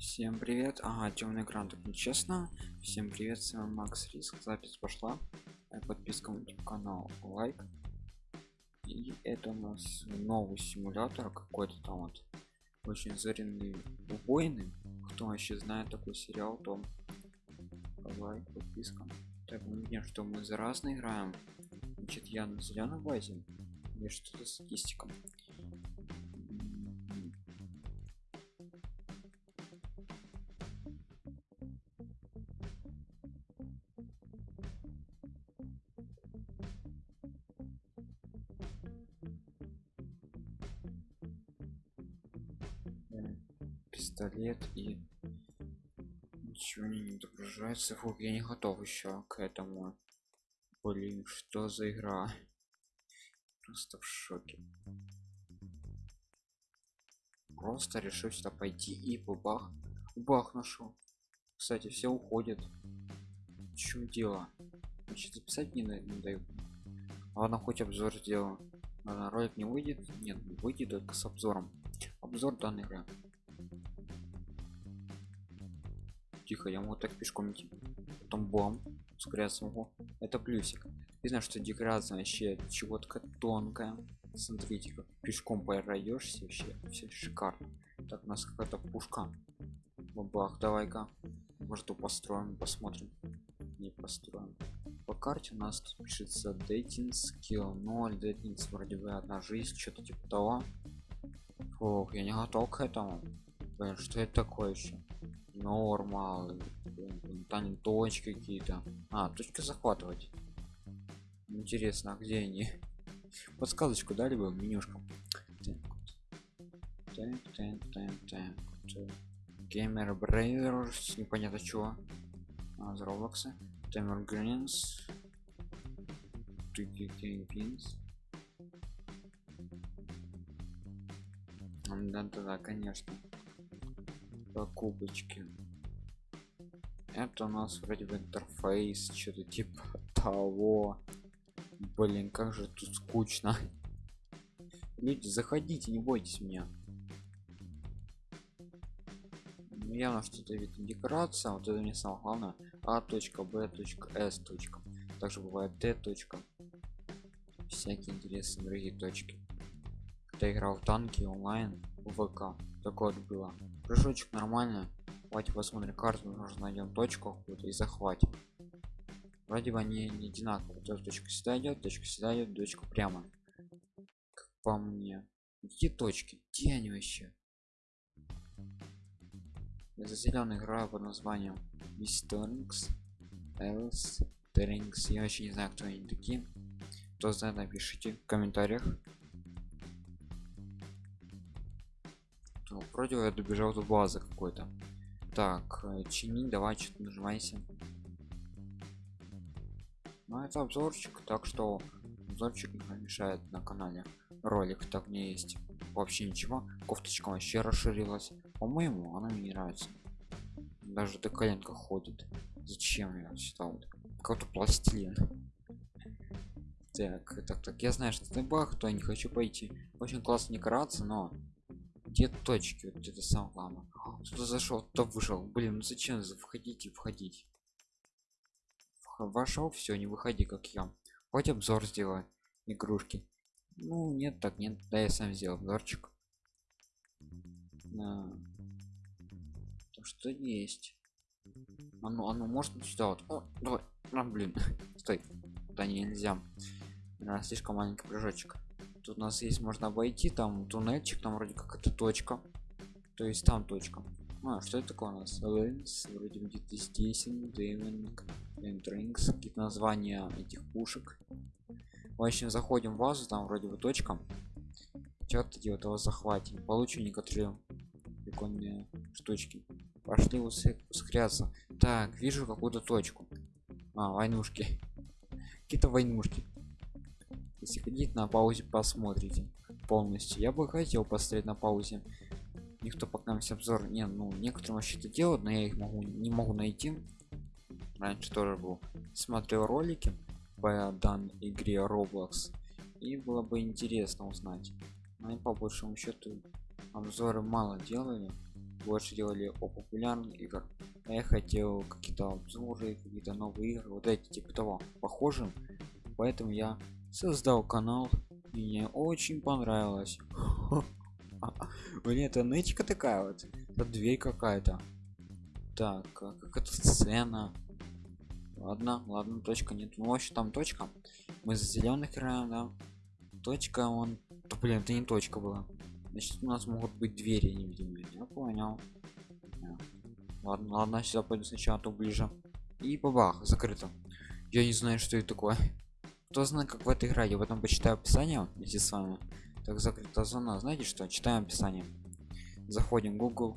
Всем привет. Ага, темный экран так нечестно. Всем привет, с вами Макс Риск. Запись пошла. Э, Подписка на канал, лайк. И это у нас новый симулятор какой-то там вот. Очень заренный убойный. Кто вообще знает такой сериал, то лайк, подписка. Так, мы видим, что мы за разные играем. Значит, я на зеленой базе. Или что-то статистика. Э, пистолет и ничего не не отображается фух я не готов еще к этому. Блин что за игра? Просто в шоке. Просто решил сюда пойти и бабах бах нашел. Кстати все уходят. В чем дело? Значит записать не, не дают ладно хоть обзор сделаю. Ладно, ролик не выйдет? Нет выйдет только с обзором. Обзор данной игры тихо я могу так пешком идти. Потом бом ускоряться смогу это плюсик. Знаю что деградация вообще чего-то тонкая смотрите как пешком пройдешься вообще все шикарно. Так у нас какая-то пушка. Бабах давай-ка. Может построим посмотрим. Не построим. По карте у нас тут пишется dating skill. 0 dating вроде бы одна жизнь что-то типа того. Фух, я не готов к этому. Блин, что это такое еще нормал там точки какие-то. А точки захватывать. Интересно а где они? Подсказочку дали бы менюшку геймер брейдер непонятно чего. А, роблокса таймер гринс да да да конечно покупочки это у нас вроде бы интерфейс что-то типа того. Блин как же тут скучно. Люди заходите не бойтесь меня. Ну, явно что-то вид декорация вот это не самое главное. А точка б точка с точка. Также бывает д точка. Всякие интересные другие точки. Когда играл танки онлайн вк. Такое вот было. Прыжочек нормально давайте посмотрим карту нужно найдем точку какую-то и захватим. Вроде бы они не одинаковые. Вот эта точка сюда идет точка сюда идет точка прямо как по мне. Где точки? Где они вообще? Я за зеленый играю под названием Мистернкс Элс Теринкс я вообще не знаю кто они такие. Кто знает напишите в комментариях Вроде я добежал до базы какой-то. Так э, чини давай что-то нажимайся. Ну это обзорчик так что обзорчик не помешает на канале. Ролик так мне есть. Вообще ничего. Кофточка вообще расширилась. По-моему она мне не нравится. Даже до коленка ходит. Зачем я считал вот? Какой-то пластилин. Так так так. Я знаю что это баг то я не хочу пойти. Очень классно декорация но где точки? Вот это сам главное. Кто зашел то вышел. Блин ну зачем за- входите входить? Вх- вошел все не выходи как я. Хоть обзор сделай игрушки. Ну нет так нет да я сам сделал обзорчик. То что есть? Оно оно может сюда вот? О, давай. А, блин стой. Да нельзя. А, слишком маленький прыжочек тут у нас есть можно обойти там туннельчик там вроде как это точка. То есть там точка. А что это такое у нас? Lens, вроде где-то здесь Деминг, Drinks, какие-то названия этих пушек. В общем заходим в базу там вроде бы точка. Что-то делать его захватим получу некоторые прикольные штучки. Пошли ускоряться так вижу какую-то точку. А войнушки. Какие-то войнушки если хотите на паузе посмотрите полностью. Я бы хотел посмотреть на паузе. Никто пока мне обзор не ну некоторые вообще это делают но я их могу не могу найти. Раньше тоже был. Смотрел ролики по данной игре roblox. И было бы интересно узнать. Но они по большему счету обзоры мало делали. Больше делали о популярных игр а я хотел какие-то обзоры какие-то новые игры. Вот эти типа того похожим. Поэтому я создал канал мне очень понравилось. Мне это нычка такая вот это дверь какая-то. Так как это сцена? Ладно ладно точка нет. Ну вообще там точка. Мы за зеленых играем да? Точка он да, блин это не точка была. Значит у нас могут быть двери невидимые я понял. Ладно ладно сюда пойду сначала а то ближе. И бабах закрыто. Я не знаю что это такое кто знает как в этой игре. Я в этом почитаю описание вместе с вами. Так закрыта зона знаете что? Читаем описание. Заходим google.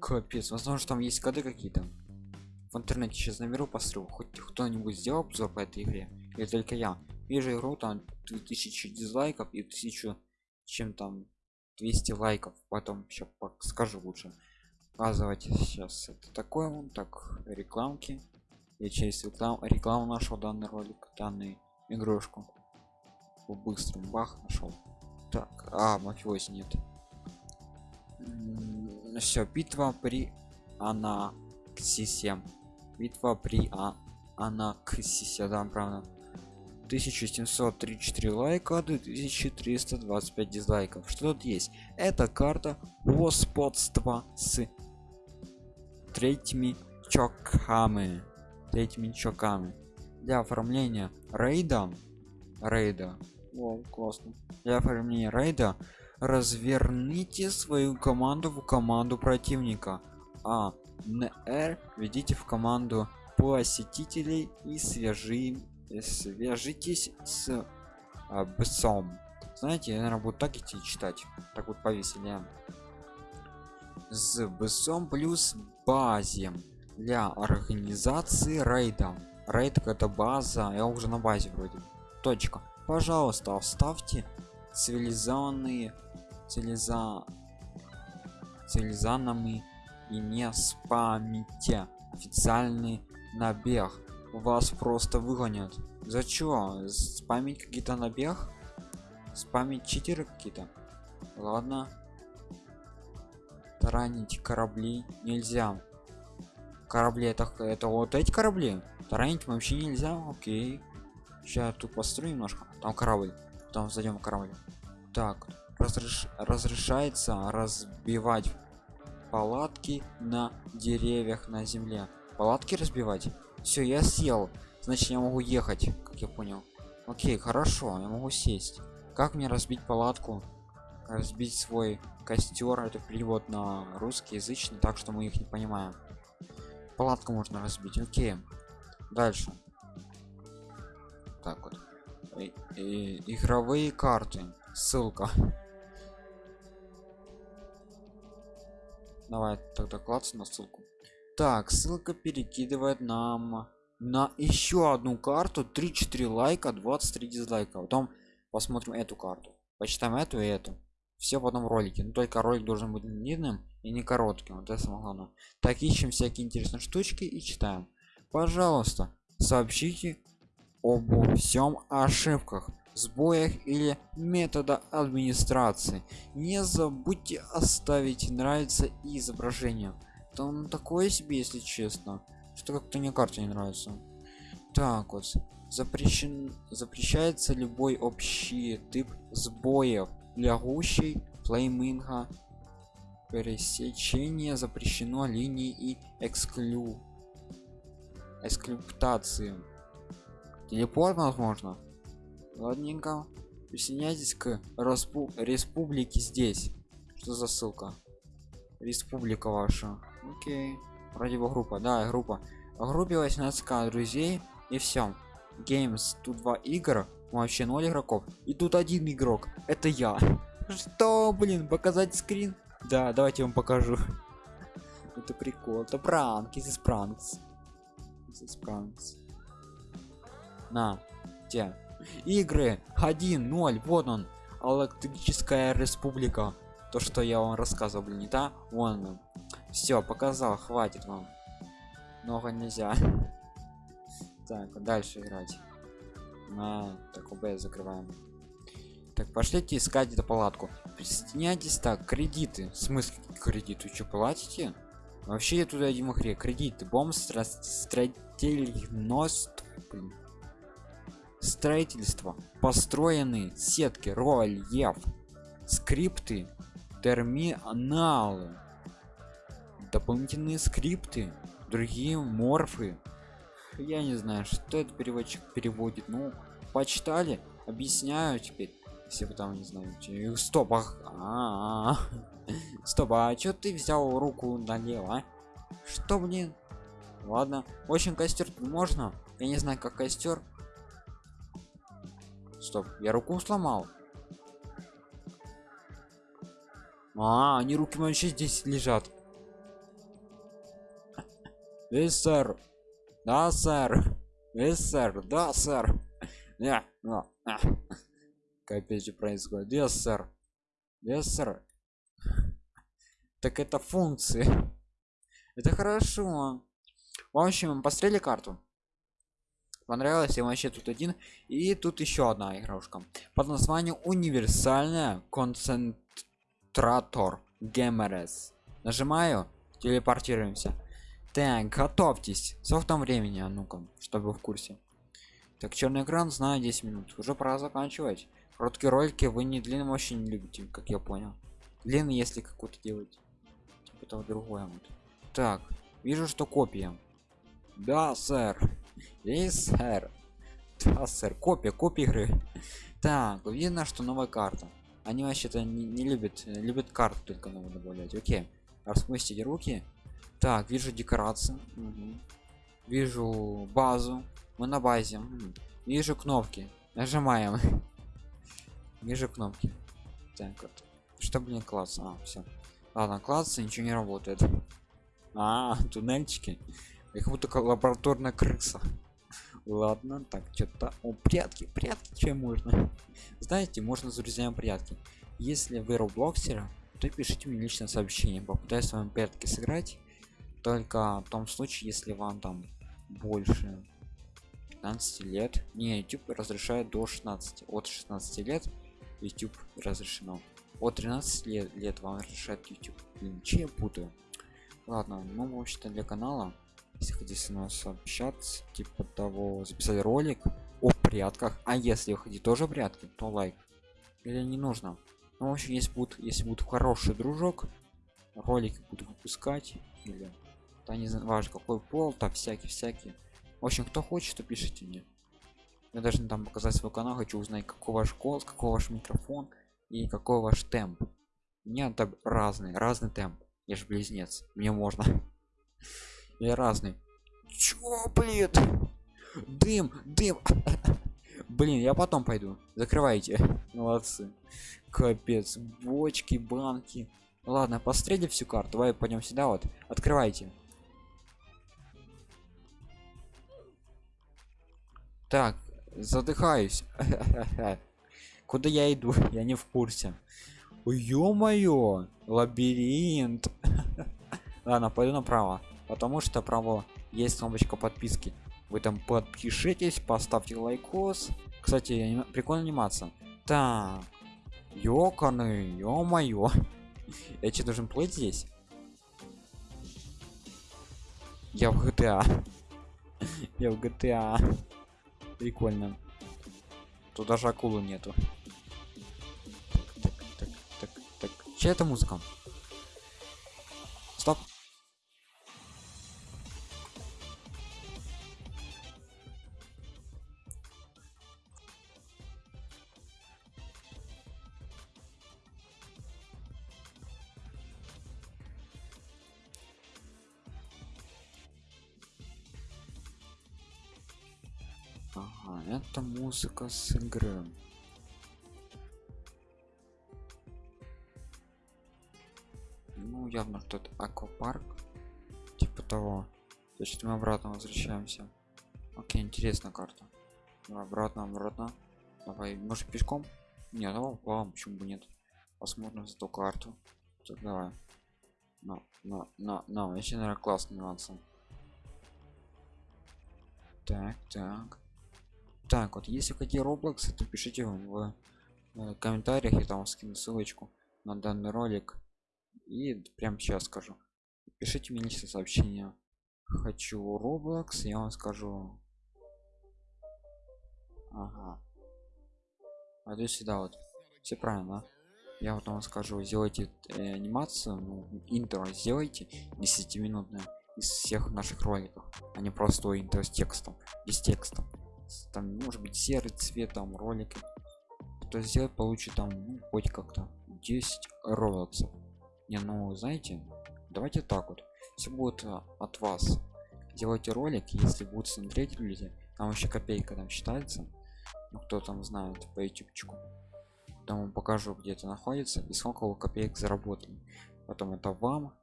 Капец. Возможно там есть коды какие-то. В интернете сейчас наберу пострел хоть кто-нибудь сделал обзор по этой игре? Или только я? Вижу игру там 2000 дизлайков и 1000 чем там 200 лайков. Потом еще скажу лучше. Показывать сейчас это такое. Вон так рекламки. Я через реклам рекламу нашел данный ролик данный игрушку. По быстрому бах нашел так а мафиози нет. Все битва при анаксисе. Битва при а анаксисе да правда. 1734 лайка 2325 дизлайков. Что тут есть? Это карта господства с третьими чоками. Третьими чоками для оформления рейда рейда. О, классно. Для оформления рейда разверните свою команду в команду противника. А нр введите в команду посетителей и свяжи свяжитесь с а, бсом знаете я наверное буду так идти читать. Так вот повеселее с бсом плюс базе для организации рейда рейд это база я уже на базе вроде. Точка. Пожалуйста оставьте цивилизованные цивилиза цивилизанами и не спамите официальный набег. Вас просто выгонят. За чё? Спамить какие-то набег? Спамить читеры какие-то? Ладно. Таранить корабли нельзя. Корабли это это вот эти корабли таранить вообще нельзя окей. Сейчас тут построю немножко. Там корабль. Там зайдем корабль. Так разреш... разрешается разбивать палатки на деревьях на земле. Палатки разбивать? Все я сел. Значит я могу ехать как я понял. Окей хорошо я могу сесть. Как мне разбить палатку? Разбить свой костер это перевод на русский язычный так что мы их не понимаем. Палатку можно разбить окей дальше. Так вот. И, и, игровые карты. Ссылка. Давай тогда клацать на ссылку. Так ссылка перекидывает нам на еще одну карту. 3-4 лайка 23 дизлайка. Потом посмотрим эту карту. Почитаем эту и эту. Все в одном ролике. Но только ролик должен быть длинным и не коротким. Вот это самое главное. Так ищем всякие интересные штучки и читаем пожалуйста сообщите об всем ошибках сбоях или метода администрации. Не забудьте оставить нравится и изображение. Там такое себе если честно. Что как-то мне карта не нравится. Так вот запрещен запрещается любой общий тип сбоев. Для гущей флейминга пересечение запрещено линии и эксклю эксклюптации телепорт возможно. Ладненько. Присоединяйтесь к Распу республике здесь. Что за ссылка? Республика ваша. Окей. Вроде бы группа. Да группа. В группе 18 друзей и все games. Тут два игр. Вообще ноль игроков. И тут один игрок. Это я. Что блин показать скрин? Да давайте вам покажу. Это прикол. Это пранк. Из пранкс пранкс на те. Игры 1-0 вот он электрическая республика. То что я вам рассказывал блин не да вон все показал хватит вам. Много нельзя. Так дальше играть. На так ОБС закрываем. Так пошлите искать эту палатку. Присоединяйтесь так кредиты. В смысле кредиты? Что платите вообще я туда один хре кредиты бомб строительность строительство. Построены сетки рольеф скрипты терминалы дополнительные скрипты другие морфы. Я не знаю что этот переводчик переводит. Ну почитали объясняю теперь. Если вы не знаете стоп ах, а -а -а. Стоп а что ты взял руку налево а? что блин ладно очень костер можно я не знаю как костер стоп я руку сломал а они руки вообще здесь лежат Эй, сэр. Да, сэр. Эй, сэр. Да, сэр. Не, ну, а. Капец, что происходит? Yes, сэр. Yes, сэр. Так это функции. Это хорошо. В общем, посмотрели карту. Понравилось, я вообще тут один. И тут еще одна игрушка. Под названием универсальная концентратор гемерес. Нажимаю, телепортируемся так готовьтесь там времени а ну-ка чтобы в курсе так черный экран знаю 10 минут уже пора заканчивать короткие ролики вы не длинным очень любите как я понял длинный если какой-то делать того другое вот. Так вижу что копия. Да сэр. Есть сэр. Да сэр копия копия игры. Так видно что новая карта. Они вообще-то не, не любят любят карту только новую добавлять. Окей распустите руки. Так вижу декорации. Угу. вижу базу. Мы на базе. Угу. вижу кнопки. Нажимаем. Вижу кнопки. Так вот. Что блин класс а все ладно класс ничего не работает. А туннельчики. Их будто лабораторная крыса. Ладно так что-то о прятки прятки чем можно? Знаете можно с друзьями прятки. Если вы роблоксера то пишите мне личное сообщение. Попытаюсь с прятки сыграть. Только в том случае если вам там больше 15 лет. Не youtube разрешает до 16 от 16 лет youtube разрешено от 13 лет, лет вам разрешает youtube. Блин че я путаю? Ладно ну вообще-то для канала если хотите с нас общаться типа того записать ролик о прятках а если вы хотите тоже прятки то лайк. Или не нужно. Ну в общем если будет если будет хороший дружок ролики буду выпускать или да не важно какой пол там всякий всякий в общем кто хочет то пишите мне. Я даже там показать свой канал хочу узнать какой ваш голос какой ваш микрофон и какой ваш темп? У меня там разный разный темп. Я же близнец мне можно. Я разный. Чё блин дым дым. Блин я потом пойду. Закрывайте. Молодцы. Капец бочки банки. Ладно пострели всю карту давай пойдем сюда вот. Открывайте. Так задыхаюсь куда я иду? Я не в курсе. Ё-моё лабиринт. Ладно пойду направо потому что право есть кнопочка подписки. Вы там подпишитесь поставьте лайкос. Кстати прикольно анимация. Так ёканы ё-моё. Я что должен плыть здесь? Я в gta я в gta прикольно. Тут даже акулы нету чья это музыка стоп Ага, это музыка с игры. Явно что-то аквапарк. Типа того. Значит, мы обратно возвращаемся. Окей, интересная карта. Давай обратно, обратно. Давай, может пешком? Не, давай плавом, почему бы нет. Посмотрим за ту карту. Так, давай. На, на, на, на, вообще, наверное, классный нюансы. Так, так так вот если хотите roblox то пишите в, в комментариях я там скину ссылочку на данный ролик и прям сейчас скажу. Пишите мне личное сообщение хочу roblox я вам скажу. Ага. А то сюда вот. Все правильно я вот вам скажу сделайте э, анимацию ну, интро сделайте 10 минутное из всех наших роликов а не просто интро с текстом без текста там может быть серый цвет там ролики. Кто сделает получит там ну, хоть как-то 10 роликсов не ну знаете давайте так вот. Все будет а, от вас делайте ролик если будут смотреть люди там еще копейка там считается. Ну кто там знает по ютубчику. Там вам покажу где это находится и сколько вы копеек заработали. Потом это вам.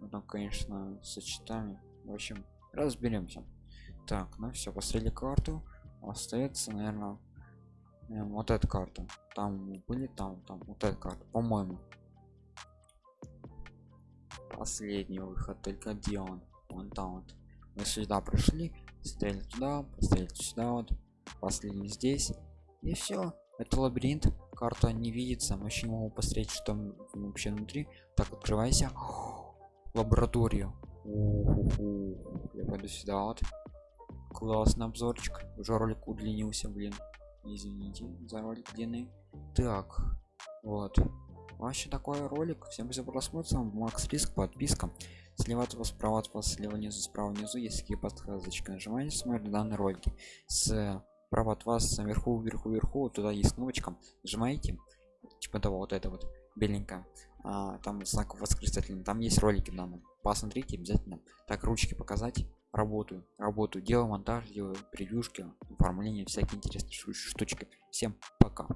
Потом конечно сочетаем в общем разберемся. Так ну все последнюю карту. Остается наверное вот эта карта. Там были там там вот эта карта по-моему последний выход только где он? Вон там вот. Мы сюда пришли стояли туда поставили сюда вот последний здесь. И все это лабиринт карта не видится. Мы еще могу посмотреть что вообще внутри. Так открывайся. Лабораторию. Я пойду сюда вот. Классный обзорчик. Уже ролик удлинился блин. Извините за ролик длинный. Так вот вообще такой ролик всем за просмотр макс риск подписка слева от вас справа от вас слева внизу справа внизу есть такие подсказочки нажимаете смотрите данные ролики. С справа от вас наверху вверху вверху туда есть кнопочка нажимаете типа того вот это вот беленькая а, там знак восклицательный там есть ролики данные посмотрите обязательно так ручки показать работаю работаю делаю монтаж делаю превьюшки оформление всякие интересные штучки. Всем пока